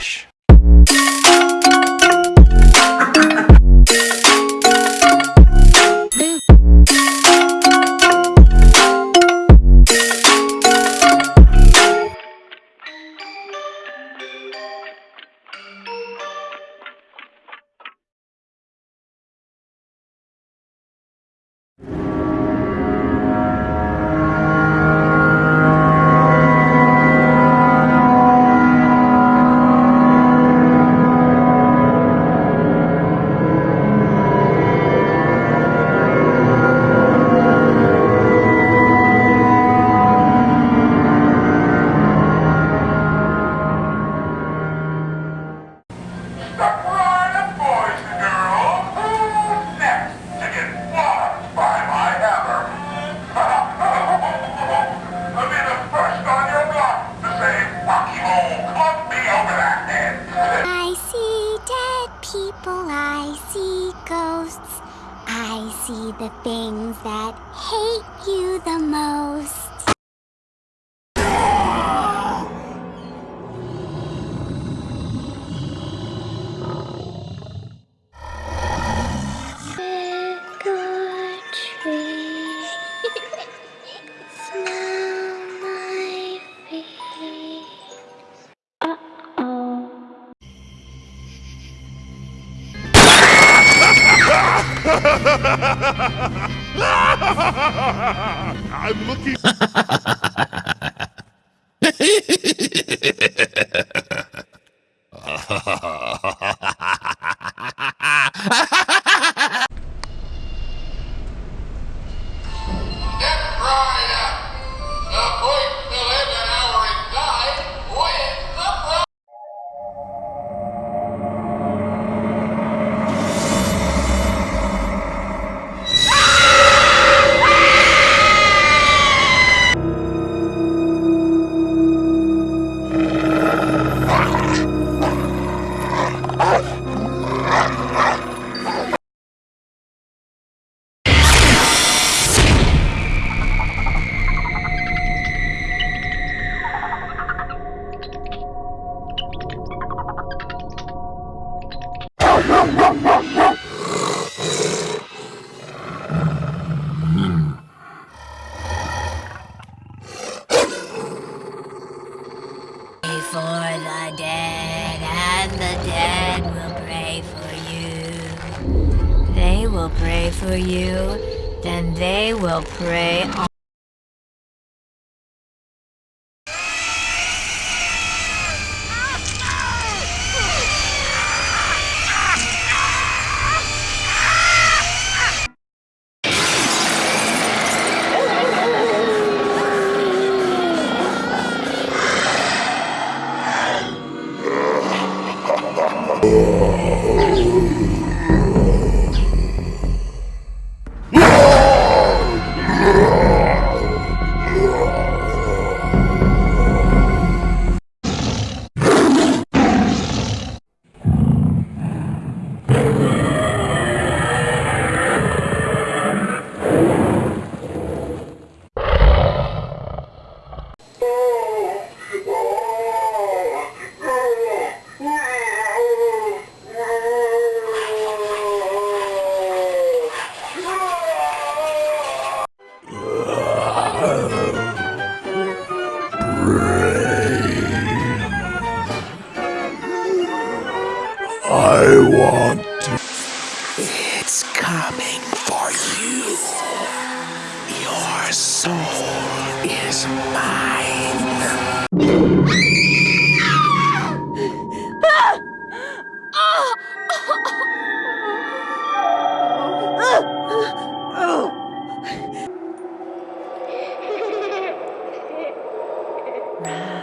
Relaxa. People, I see ghosts. I see the things that hate you the most. I'm looking. will pray for you, then they will pray on. I coming for you. Your soul is mine. Goodbye,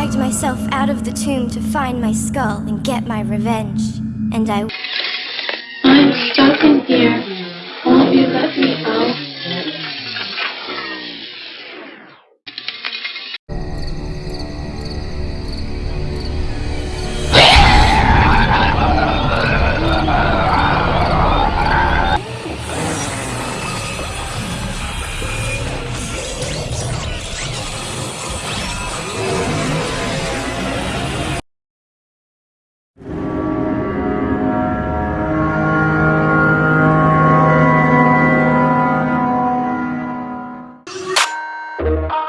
dragged myself out of the tomb to find my skull and get my revenge. And I I'm stuck in here. Oh.